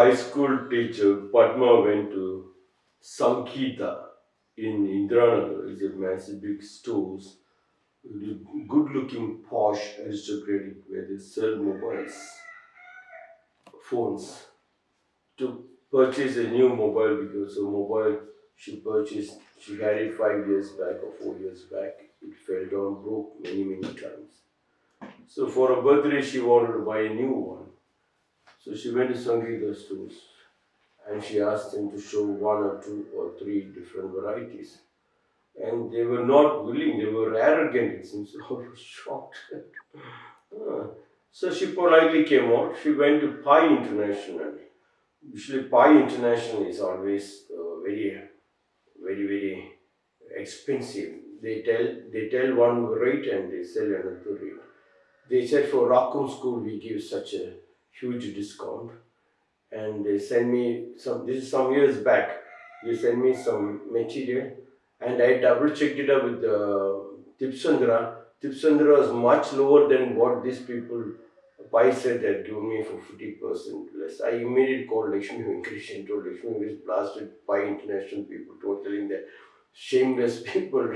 high school teacher Padma went to Sangeeta in Indiranagar. It's a massive big stores, good looking posh aristocratic where they sell mobiles, phones. To purchase a new mobile because a mobile she purchased, she had it five years back or four years back. It fell down, broke many, many times. So for her birthday, she wanted to buy a new one. So she went to Sangeeta stores and she asked them to show one or two or three different varieties. And they were not willing, they were arrogant, it seems. I was shocked. Ah. so she politely came out. She went to Pai International. Usually, Pai International is always uh, very, very, very expensive. They tell they tell one rate and they sell another rate. They said for Rakum School we give such a huge discount and they send me some, this is some years back, they send me some material and I double checked it up with uh, Tipsandra. Tipsandra was much lower than what these people, Pai said that give me for 50% less. I immediately called Lakshmi Venkatesh and told Lakshmi Venkatesh blasted by international people, totally that shameless people.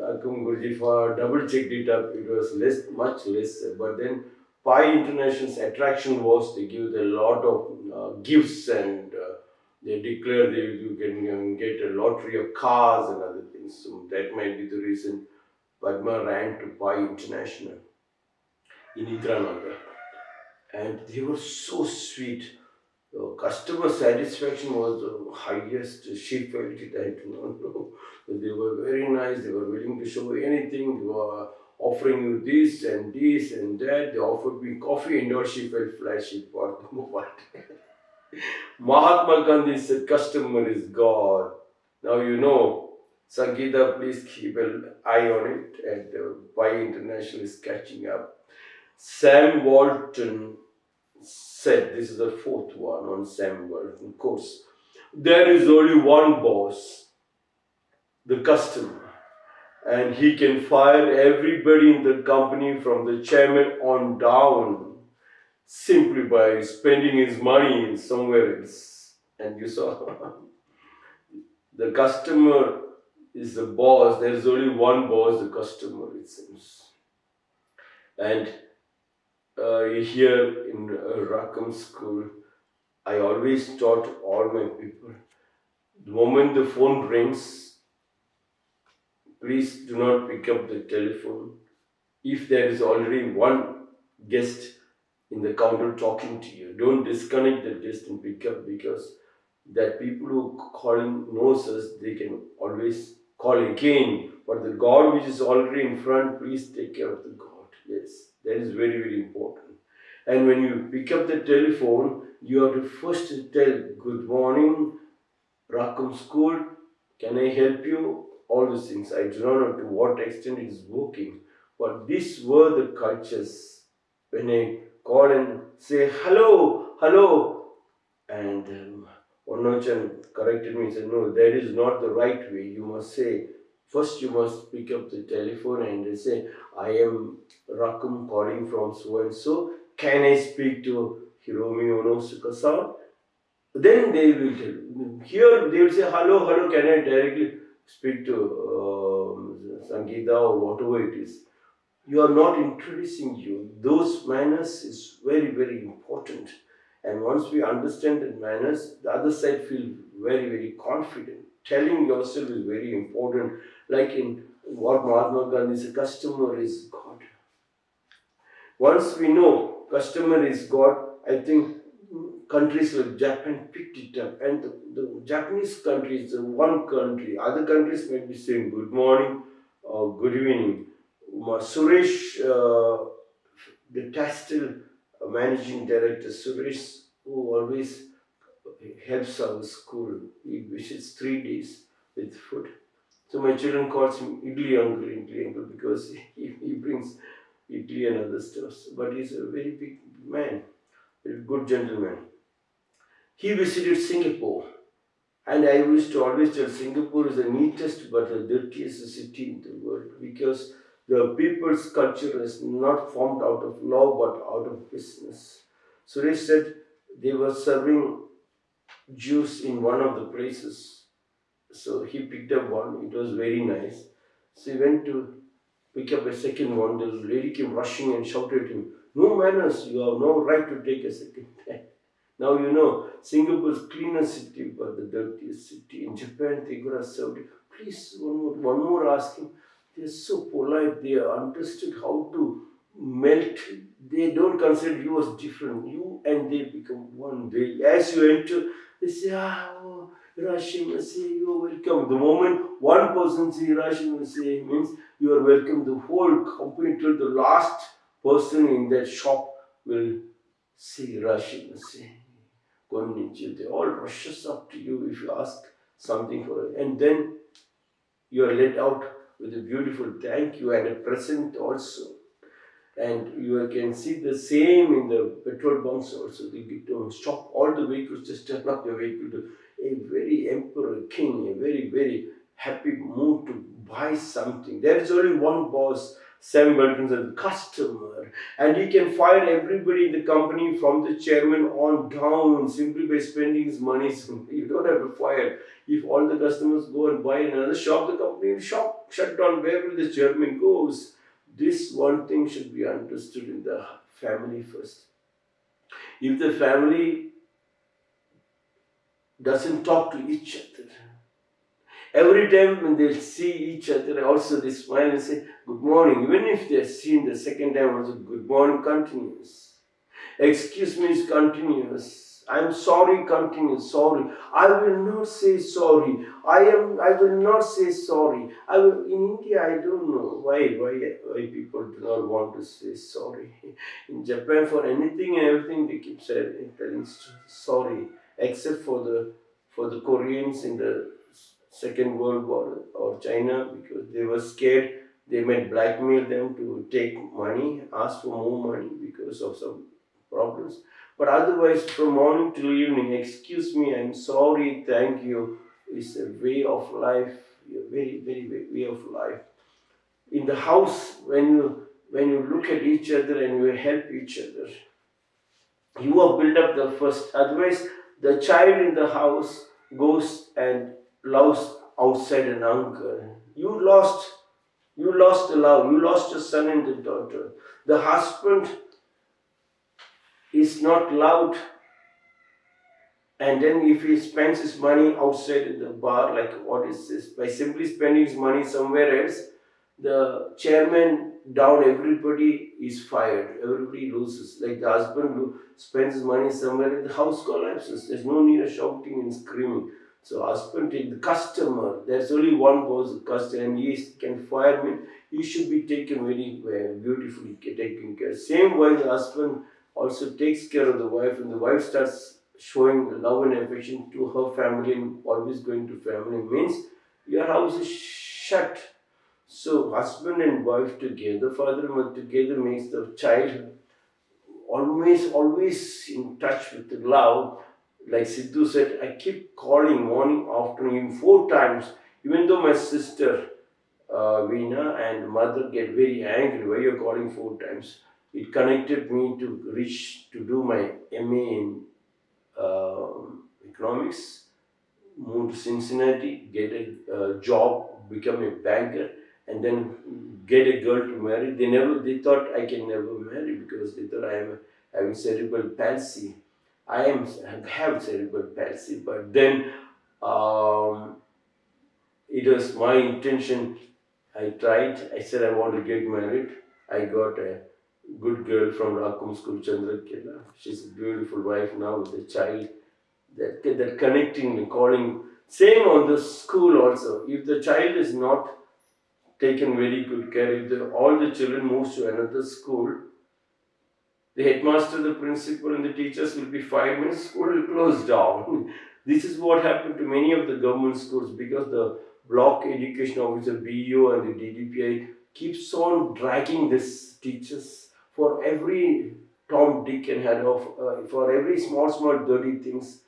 Akum Guruji for double checked it up, it was less, much less. But then Pai International's attraction was they give a lot of uh, gifts and uh, they declare they, you can get a lottery of cars and other things. So that might be the reason Padma ran to Pai International in Indiranagar. And they were so sweet. The customer satisfaction was the highest. She felt it, I do not know. They were very nice, they were willing to show anything. They were offering you this and this and that. They offered me coffee and all she felt flashy for the moment. Mahatma Gandhi said, customer is God. Now you know, Sangeeta, please keep an eye on it and uh, Pai International is catching up. Sam Walton said, this is the fourth one on Sam Walton course, there is only one boss, the customer and he can fire everybody in the company from the chairman on down simply by spending his money in somewhere else. And you saw the customer is the boss. There is only one boss, the customer, it seems. And uh, here in Rakum School, I always taught all my people, the moment the phone rings, please do not pick up the telephone if there is already one guest in the counter talking to you. Don't disconnect the guest and pick up because that people who calling knows us, they can always call again. But the God which is already in front, please take care of the God. Yes, that is very, very important. And when you pick up the telephone, you have to first tell, good morning, Rakum School, can I help you? All these things. I do not know to what extent it is working, but these were the cultures. When I call and say, hello, hello, and um, Onochan corrected me and said, no, that is not the right way. You must say, first you must pick up the telephone and say, I am Rakum calling from so and so. Can I speak to Hiromi Onosuka-san? Then they will tell. Here they will say, hello, hello, can I directly speak to uh, Sangeeta or whatever it is, you are not introducing you. Those manners is very, very important. And once we understand the manners, the other side feel very, very confident. Telling yourself is very important. Like in what Mahatma Gandhi said, customer is God. Once we know customer is God, I think countries like Japan picked it up and the, the Japanese country is one country. Other countries might be saying good morning or good evening. Suresh, uh, the Tastel managing director, Suresh, who always helps our school. He visits three days with food. So my children calls him Idli uncle, Idli uncle, because he, he brings Idli and other stuff. But he's a very big man, a good gentleman. He visited Singapore. And I used to always tell Singapore is the neatest but the dirtiest city in the world because the people's culture is not formed out of law but out of business. So they said they were serving juice in one of the places. So he picked up one, it was very nice. So he went to pick up a second one. The lady came rushing and shouted at him, No manners, you have no right to take a second. now you know Singapore's cleanest city but the dirtiest city. In Japan, they could have served it. Please, one more, one more ask him. They're so polite, they understood how to melt. They don't consider you as different. You and they become one. They, as you enter, they say, ah, oh, Irasshaimase you are welcome. The moment one person says Irasshaimase means you are welcome. The whole company till the last person in that shop will say Irasshaimase Konnichiwa. They all rushes up to you if you ask something for it. And then you are let out with a beautiful thank you and a present also. And you can see the same in the petrol bunks also. They to stop all the vehicles, just turn up the vehicle to a very emperor king, a very, very happy mood to buy something. There is only one boss, Sam Walton, the customer, and he can fire everybody in the company from the chairman on down simply by spending his money. you don't have to fire. If all the customers go and buy in another shop, the company will shop, shut down. Where will the chairman goes? This one thing should be understood in the family first. If the family doesn't talk to each other, every time when they see each other, also they smile and say, Good morning. Even if they're seen the second time, also, Good morning continues. Excuse me is continuous I'm sorry, continue, sorry. I will not say sorry. I am I will not say sorry. I will in India I don't know why why why people do not want to say sorry. In Japan for anything and everything they keep saying telling sorry. Except for the for the Koreans in the Second World War or China because they were scared they might blackmail them to take money, ask for more money because of some problems. But otherwise, from morning till evening, excuse me, I'm sorry, thank you, is a way of life, a very, very, way of life. In the house, when you when you look at each other and you help each other, you have built up the first. Otherwise, the child in the house goes and loves outside an uncle. You lost, you lost the love. You lost your son and the daughter. The husband is not loved and then if he spends his money outside in the bar, like what is this? By simply spending his money somewhere else, the chairman down, everybody is fired. Everybody loses. Like the husband who spends his money somewhere, the house collapses. There's no need of shouting and screaming. So husband the customer. There's only one boss, customer, and he can fire me. He should be taken very well, beautifully taken care. Same way the husband also takes care of the wife and the wife starts showing love and affection to her family and always going to family means your house is shut. So husband and wife together, father and mother together makes the child always, always in touch with the love. Like Sidhu said, I keep calling morning, afternoon, four times, even though my sister uh, Veena and mother get very angry, why you're calling four times? it connected me to reach to do my MA in uh, economics, move to Cincinnati, get a uh, job, become a banker, and then get a girl to marry. They never, they thought I can never marry because they thought I am having cerebral palsy. I am have cerebral palsy, but then um, it was my intention. I tried. I said I want to get married. I got a good girl from Rakum School, Chandrakala. She's a beautiful wife now with a child. That, that connecting and calling. Same on the school also. If the child is not taken very good care, if the, all the children move to another school, the headmaster, the principal and the teachers will be five minutes, school will close down. this is what happened to many of the government schools because the block education officer, BEO and the DDPI keeps on dragging these teachers for every Tom, Dick and Harry, uh, for every small, small dirty things,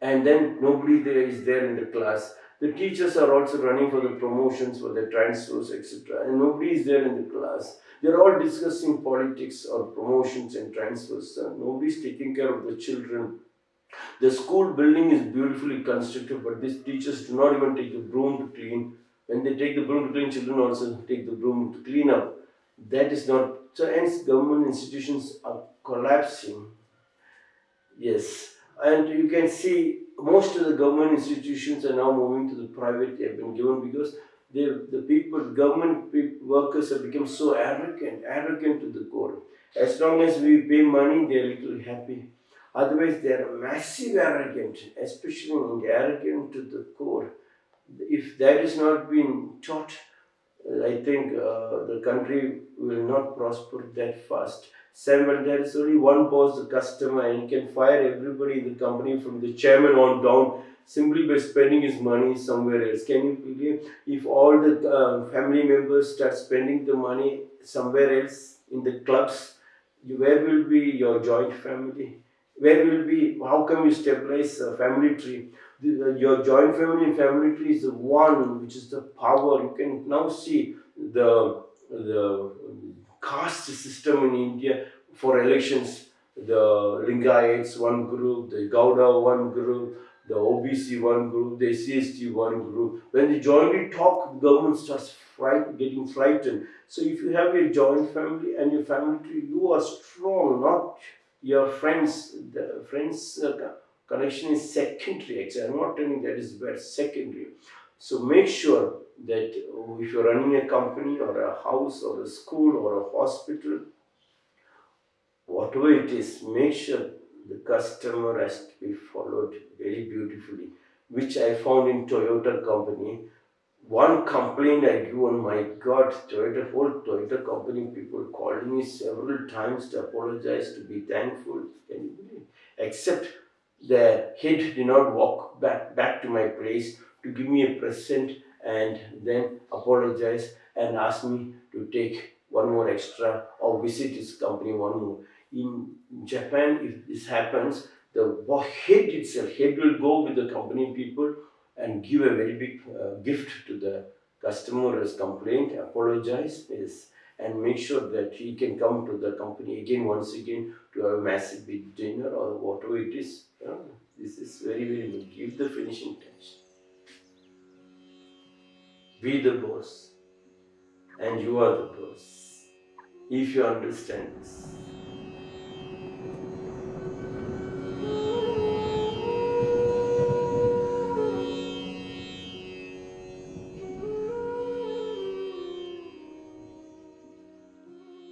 and then nobody there is there in the class. The teachers are also running for the promotions, for the transfers, etc. And nobody is there in the class. They're all discussing politics or promotions and transfers. Uh, nobody's taking care of the children. The school building is beautifully constructed, but these teachers do not even take the broom to clean. When they take the broom to clean, children also take the broom to clean up. That is not so. Hence, government institutions are collapsing. Yes, and you can see most of the government institutions are now moving to the private. They have been given because they, the people, government pe- workers have become so arrogant, arrogant to the core. As long as we pay money, they are little happy. Otherwise, they are massive arrogant, especially in arrogant to the core. If that is not being taught, I think uh, the country will not prosper that fast. Seven, there is only one boss, the customer, and he can fire everybody in the company from the chairman on down simply by spending his money somewhere else. Can you believe if all the uh, family members start spending the money somewhere else in the clubs? You, where will be your joint family? Where will be? How can we stabilize a family tree? The, the- your joint family and family tree is the one which is the power. You can now see the the caste system in India for elections. The Lingayats one group, the Gauda one group, the OBC one group, the CST one group. When they jointly talk, government starts fright, getting frightened. So if you have a joint family and your family tree, you are strong, not your friends. The friends uh, connection is secondary. Actually, I'm not telling that is bad. Secondary. So make sure that if you're running a company or a house or a school or a hospital, whatever it is, make sure the customer has to be followed very beautifully, which I found in Toyota company. One complaint I give on oh my God, Toyota whole Toyota company people called me several times to apologize, to be thankful. Except the head did not walk back back to my place to give me a present and then apologize and ask me to take one more extra or visit his company one more. In Japan, if this happens, the head itself, head will go with the company people and give a very big uh, gift to the customer who has complained, apologize, yes, and make sure that he can come to the company again, once again, to have a massive big dinner or whatever it is. Uh, this is very, very good. Give the finishing touch. Be the boss, and you are the boss. If you understand this.